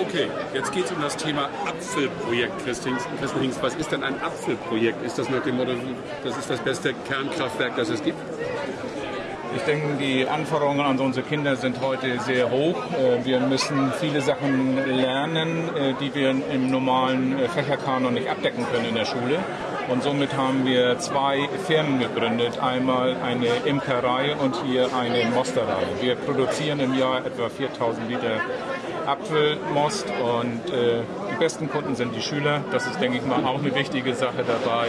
Okay, jetzt geht es um das Thema Apfelprojekt, Christine Hingst. Was ist denn ein Apfelprojekt? Ist das nach dem Motto, das ist das beste Kernkraftwerk, das es gibt? Ich denke, die Anforderungen an unsere Kinder sind heute sehr hoch. Äh, wir müssen viele Sachen lernen, äh, die wir im normalen äh, Fächerkanon nicht abdecken können in der Schule. Und somit haben wir zwei Firmen gegründet. Einmal eine Imkerei und hier eine Mosterei. Wir produzieren im Jahr etwa 4000 Liter Apfelmost und äh, die besten Kunden sind die Schüler. Das ist, denke ich mal, auch eine wichtige Sache dabei.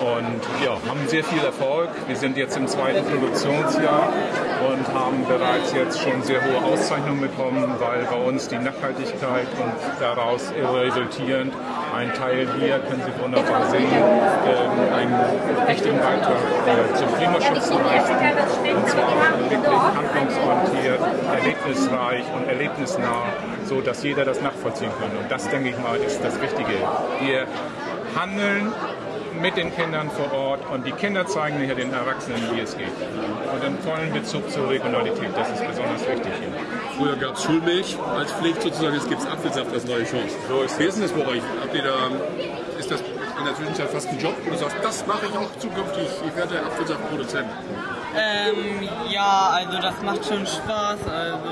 Und ja, haben sehr viel Erfolg. Wir sind jetzt im zweiten Produktionsjahr und haben bereits jetzt schon sehr hohe Auszeichnungen bekommen, weil bei uns die Nachhaltigkeit und daraus resultierend ein Teil hier, können Sie wunderbar sehen, äh, einen wichtigen Beitrag äh, zum Klimaschutz leisten. Und zwar wirklich handlungsorientiert, erlebnisreich und erlebnisnah, so dass jeder das nachvollziehen kann. Und das, denke ich mal, ist das Wichtige. Wir handeln mit den Kindern vor Ort und die Kinder zeigen hier den Erwachsenen, wie es geht. Und einen vollen Bezug zur Regionalität, das ist besonders wichtig hier. Früher gab es Schulmilch als Pflicht sozusagen, jetzt gibt es Apfelsaft als neue Chance. So ist Wie ist denn das bei euch? Habt ihr da, ist das in der Zwischenzeit fast ein Job, wo du sagst, das mache ich auch zukünftig, ich werde Apfelsaftproduzent? Ähm, ja, also das macht schon Spaß, also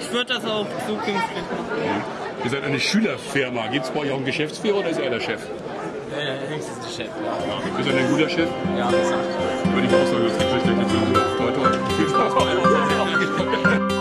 ich würde das auch zukünftig machen. Ja. Ihr seid eine Schülerfirma, gibt es bei euch auch einen Geschäftsführer oder ist er der Chef? Äh, Hengst ist der Chef. Ja. Ist er denn ein guter Chef? Ja, das sagt Würde ich auch sagen, das ist nicht schlecht. Toi, toi. Viel Spaß bei